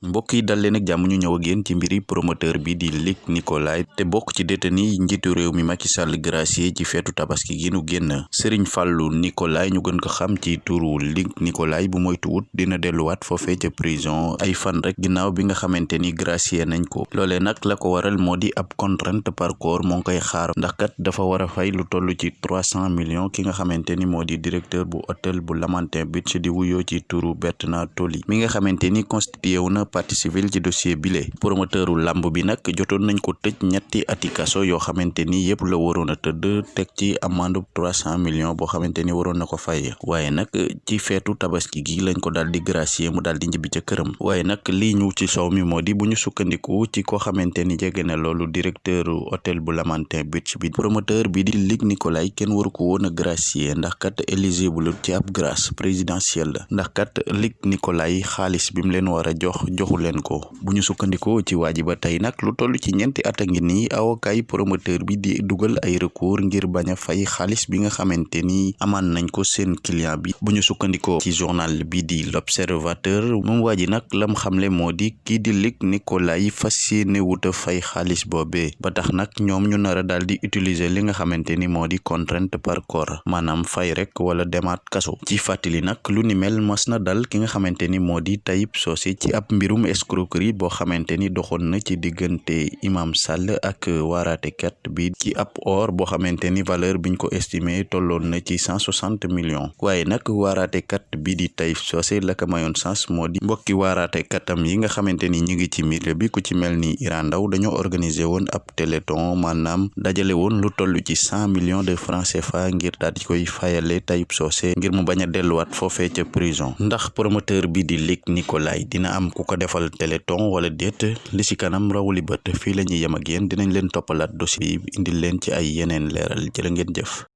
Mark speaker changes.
Speaker 1: mbokk yi dal leen ak ñu ñëw ak yéen ci mbiri promoteur bi di Luc Nicolaï te bokk ci détenu njiitu réew mi Macky Sall gracié ci feetu tabaski gi nu génn. Serigne Fallou Nicolaï ñu gën ko xam ci turu Luc Nicolaï bu moytuwut dina delluwaat foofee ca prison ay fan rek ginnaaw bi nga xamante ni gracié nañ ko. Loolee nag la ko waral moo di ab contrainte par corps moo ngi xaar ndax kat dafa war a fay lu toll ci trois cent millions ki nga xamante ni moo di directeur bu hôtel bu Lamantin Beach di wuyoo ci turu Bertrand Toli mi nga xamante ni constitué wu partie civile ci dossier bile. Promoteuru lamb bi nag jotoon nañ ko tëj ñetti ati kaso yoo xamante ni yëpp la waroon a tëdd teg ci trois cent millions boo xamante ni ko fay. Nag ci feetu tabaski gi lañ ko daal di gracier mu daal di njibbi ca këram. Waaye nag lii ñu ci mi moo di sukkandiku ci koo xamante ni jege directeur hôtel bu Lamantin Beach bi. Promoteur bi di Luc Nicolaï kenn waru ko woon a gracier ndax kat éligible ci ab grâce présidentielle ndax kat Luc Nicolaï xaalis bi leen war a jox joxu leen ko. Bu ñu sukkandikoo ci waa ji ba tey nag lu toll ci ñeenti at a ngi nii yi promoteur bi di dugal ay recours ngir bañ a fay xaalis bi nga xamante ni amaan nañ ko seen client bi. Bu ñu sukkandikoo ci journal bi di l'observateur moom waa ji nag lam xamle moo di kii di Luc Nicolaï fas yéene wuta fay xaalis boobee ba tax nag ñoom ñu nar a daal di utiliser li nga xamante ni moo di contrainte par corps maanaam fay rek wala demaat kaso. Ci fàttali nag lu ni mel mas na dal ki nga xamante ni moo di Tayib Socé ci ab mbirum escroquerie boo xamante ni doxoon na ci diggante Imam Sall ak waaraatekat bi ci ab or boo xamante ni valeur biñ ko estimé tolloon na ci cent soixante millions. Waaye nag waaraatekat bi di Tayib Socé la ko mayoon sens moo di mbokki waaraateekatam yi nga xamante ni ñu ngi ci milieu bi ku ci mel ni Iran Ndaw dañoo organiser woon ab téléthon maanaam dajale woon lu toll ci cent millions de francs CFA ngir daal di koy fayale Tayib Socé ngir mu bañ a delluwaat foofee ca prison. Ndax promoteur bi di Luc Nicolaï dina am ku ko defal téléthon wala déet li ci kanam rawuli bët fii la ñuy ak yéen dinañ leen toppalaat dossier bi indil leen ci ay yeneen leeral. Jërë ngeen jëf